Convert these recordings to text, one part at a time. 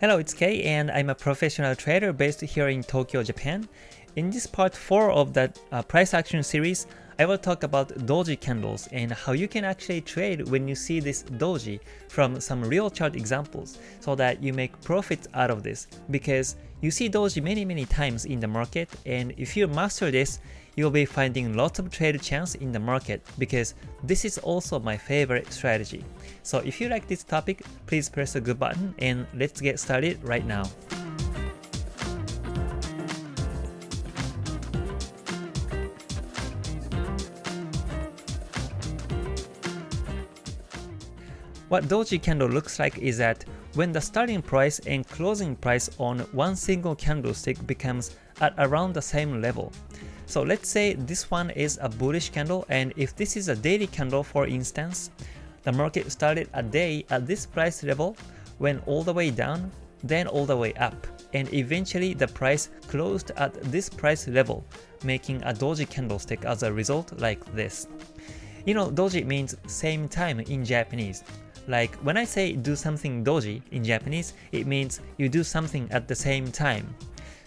Hello, it's Kei and I'm a professional trader based here in Tokyo, Japan. In this part 4 of the uh, price action series, I will talk about doji candles and how you can actually trade when you see this doji from some real chart examples so that you make profits out of this because you see doji many many times in the market and if you master this, you'll be finding lots of trade chance in the market because this is also my favorite strategy. So if you like this topic, please press the good button and let's get started right now. What doji candle looks like is that when the starting price and closing price on one single candlestick becomes at around the same level. So let's say this one is a bullish candle and if this is a daily candle for instance, the market started a day at this price level, went all the way down, then all the way up, and eventually the price closed at this price level, making a doji candlestick as a result like this. You know, doji means same time in Japanese. Like when I say do something doji in Japanese, it means you do something at the same time.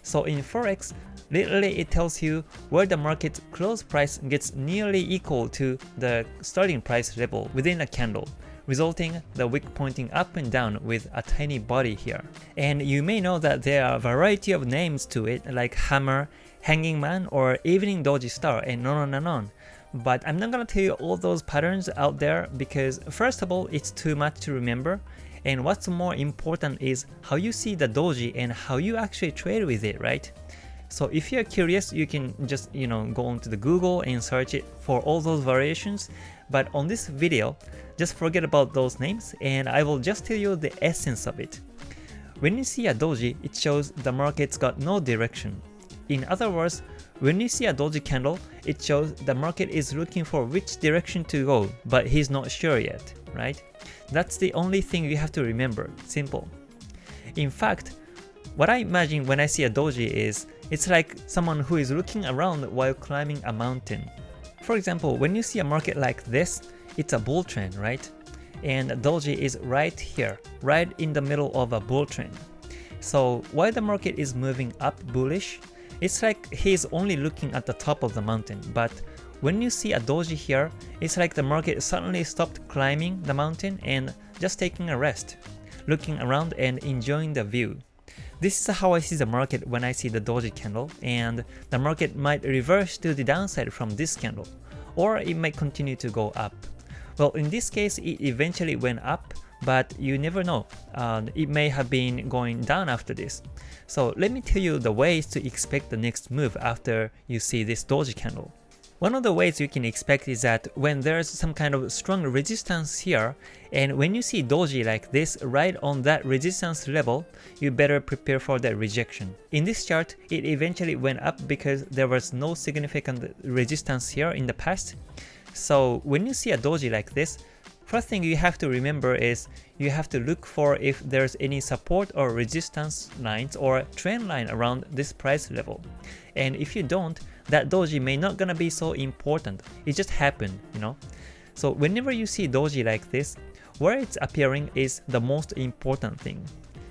So in Forex, literally it tells you where the market close price gets nearly equal to the starting price level within a candle, resulting the wick pointing up and down with a tiny body here. And you may know that there are a variety of names to it like hammer, hanging man, or evening doji star, and on and on. But I'm not gonna tell you all those patterns out there because first of all, it's too much to remember. And what's more important is how you see the doji and how you actually trade with it, right? So if you're curious, you can just you know go onto the Google and search it for all those variations. But on this video, just forget about those names and I will just tell you the essence of it. When you see a doji, it shows the market's got no direction. In other words, when you see a doji candle, it shows the market is looking for which direction to go, but he's not sure yet, right? That's the only thing you have to remember, simple. In fact, what I imagine when I see a doji is, it's like someone who is looking around while climbing a mountain. For example, when you see a market like this, it's a bull trend, right? And doji is right here, right in the middle of a bull trend. So while the market is moving up bullish, it's like he's only looking at the top of the mountain, but when you see a doji here, it's like the market suddenly stopped climbing the mountain and just taking a rest, looking around and enjoying the view. This is how I see the market when I see the doji candle, and the market might reverse to the downside from this candle, or it might continue to go up. Well, in this case, it eventually went up, but you never know. Uh, it may have been going down after this. So let me tell you the ways to expect the next move after you see this doji candle. One of the ways you can expect is that when there's some kind of strong resistance here, and when you see doji like this right on that resistance level, you better prepare for that rejection. In this chart, it eventually went up because there was no significant resistance here in the past. So when you see a doji like this, First thing you have to remember is you have to look for if there's any support or resistance lines or trend line around this price level. And if you don't, that doji may not gonna be so important. It just happened, you know. So whenever you see doji like this, where it's appearing is the most important thing.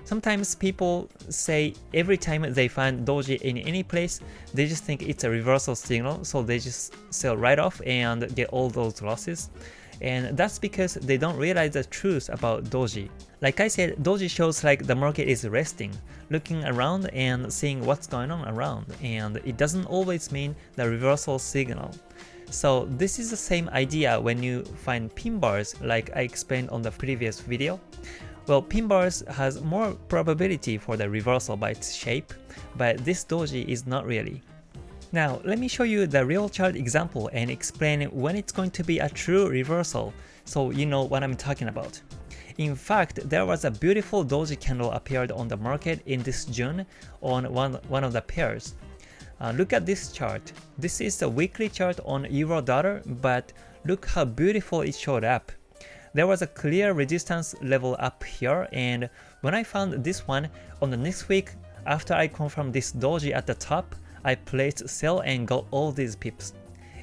Sometimes people say every time they find doji in any place, they just think it's a reversal signal, so they just sell right off and get all those losses and that's because they don't realize the truth about doji. Like I said, doji shows like the market is resting, looking around and seeing what's going on around, and it doesn't always mean the reversal signal. So this is the same idea when you find pin bars like I explained on the previous video. Well, pin bars has more probability for the reversal by its shape, but this doji is not really. Now, let me show you the real chart example and explain when it's going to be a true reversal, so you know what I'm talking about. In fact, there was a beautiful doji candle appeared on the market in this June on one, one of the pairs. Uh, look at this chart. This is the weekly chart on euro dollar, but look how beautiful it showed up. There was a clear resistance level up here, and when I found this one on the next week, after I confirmed this doji at the top, I placed sell and got all these pips.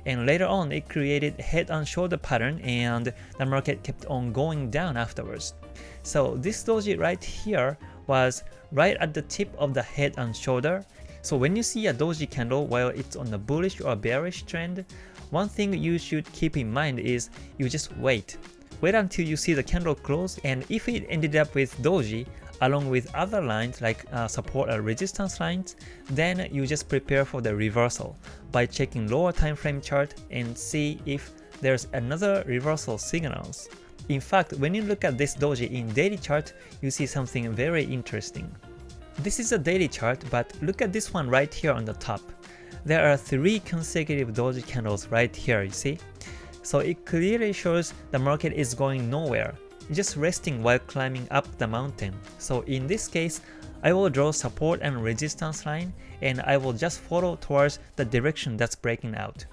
And later on it created head and shoulder pattern and the market kept on going down afterwards. So this doji right here was right at the tip of the head and shoulder. So when you see a doji candle while it's on a bullish or bearish trend, one thing you should keep in mind is you just wait. Wait until you see the candle close and if it ended up with doji along with other lines like uh, support or resistance lines, then you just prepare for the reversal by checking lower time frame chart and see if there's another reversal signals. In fact, when you look at this doji in daily chart, you see something very interesting. This is a daily chart, but look at this one right here on the top. There are three consecutive doji candles right here, you see? So it clearly shows the market is going nowhere, just resting while climbing up the mountain. So in this case, I will draw support and resistance line and I will just follow towards the direction that's breaking out.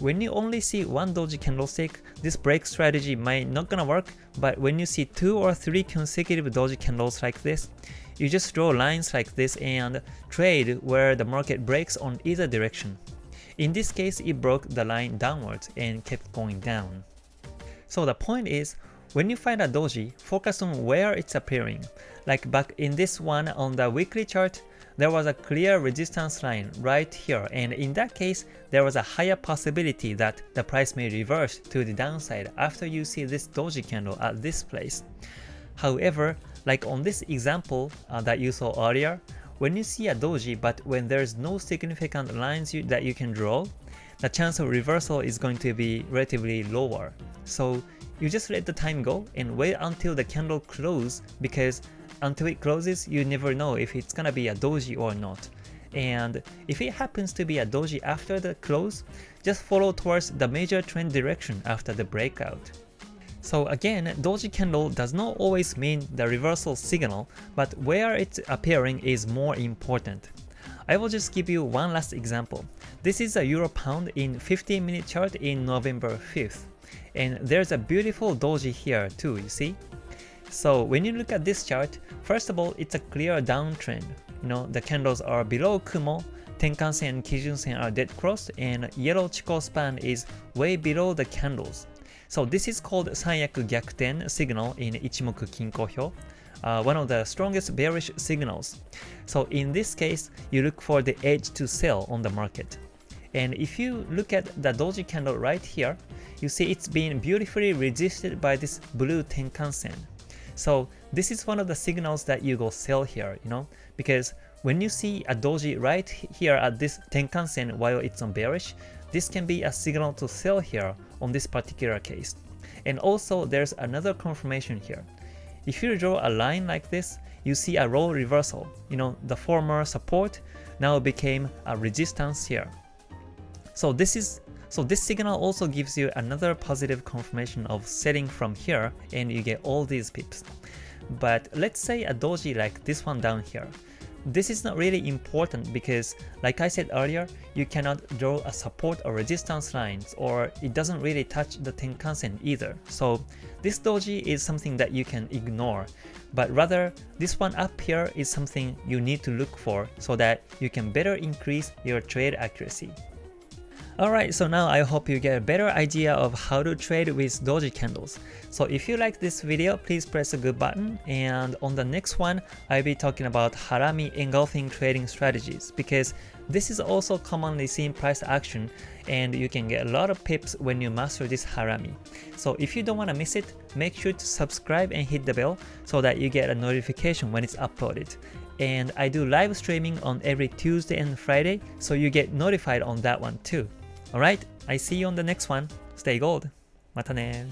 When you only see one doji candlestick, this break strategy might not gonna work, but when you see two or three consecutive doji candles like this, you just draw lines like this and trade where the market breaks on either direction. In this case, it broke the line downwards and kept going down. So the point is, when you find a doji, focus on where it's appearing. Like back in this one on the weekly chart, there was a clear resistance line right here and in that case, there was a higher possibility that the price may reverse to the downside after you see this doji candle at this place. However, like on this example uh, that you saw earlier, when you see a doji but when there's no significant lines you, that you can draw, the chance of reversal is going to be relatively lower. So you just let the time go and wait until the candle close because until it closes you never know if it's gonna be a doji or not. And if it happens to be a doji after the close, just follow towards the major trend direction after the breakout. So again, doji candle does not always mean the reversal signal, but where it's appearing is more important. I will just give you one last example. This is a Euro Pound in 15 minute chart in November 5th. And there's a beautiful doji here too, you see? So when you look at this chart, first of all, it's a clear downtrend. You know, the candles are below Kumo, Tenkan-sen and Kijun-sen are dead crossed, and yellow Chikou span is way below the candles. So this is called Sanyaku Gyakuten signal in Ichimoku Kinko Hyo, uh, one of the strongest bearish signals. So in this case, you look for the edge to sell on the market. And if you look at the doji candle right here, you see it's being beautifully resisted by this blue Tenkan-sen. So this is one of the signals that you go sell here, you know, because when you see a doji right here at this Tenkan-sen while it's on bearish, this can be a signal to sell here on this particular case. And also there's another confirmation here. If you draw a line like this, you see a role reversal. You know, the former support now became a resistance here. So this is so this signal also gives you another positive confirmation of setting from here and you get all these pips. But let's say a doji like this one down here. This is not really important because like I said earlier, you cannot draw a support or resistance lines or it doesn't really touch the Tenkan-sen either. So this doji is something that you can ignore, but rather this one up here is something you need to look for so that you can better increase your trade accuracy. Alright, so now I hope you get a better idea of how to trade with doji candles. So if you like this video, please press the good button and on the next one, I'll be talking about harami engulfing trading strategies because this is also commonly seen price action and you can get a lot of pips when you master this harami. So if you don't want to miss it, make sure to subscribe and hit the bell so that you get a notification when it's uploaded and I do live streaming on every Tuesday and Friday, so you get notified on that one too. Alright, I see you on the next one. Stay gold. またね